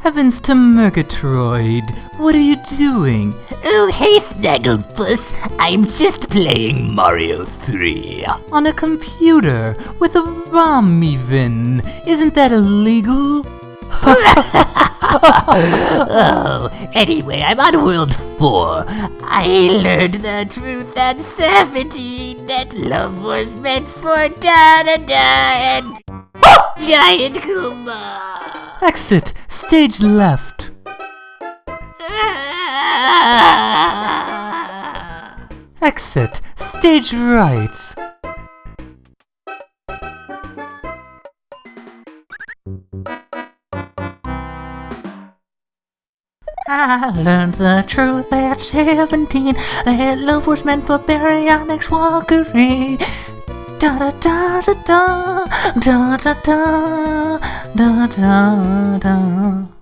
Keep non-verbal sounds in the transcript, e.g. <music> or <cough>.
Heavens to Murgatroyd! What are you doing? Oh, hey, Snagglepuss. I'm just playing Mario 3. On a computer, with a ROM even. Isn't that illegal? <laughs> oh, anyway, I'm on World 4. I learned the truth at 17 that love was meant for da da da and <laughs> Giant Goomba. Exit, stage left. Exit, stage right. I learned the truth at 17 that love was meant for baryonyx walkeri. Da da da da da da da da da da da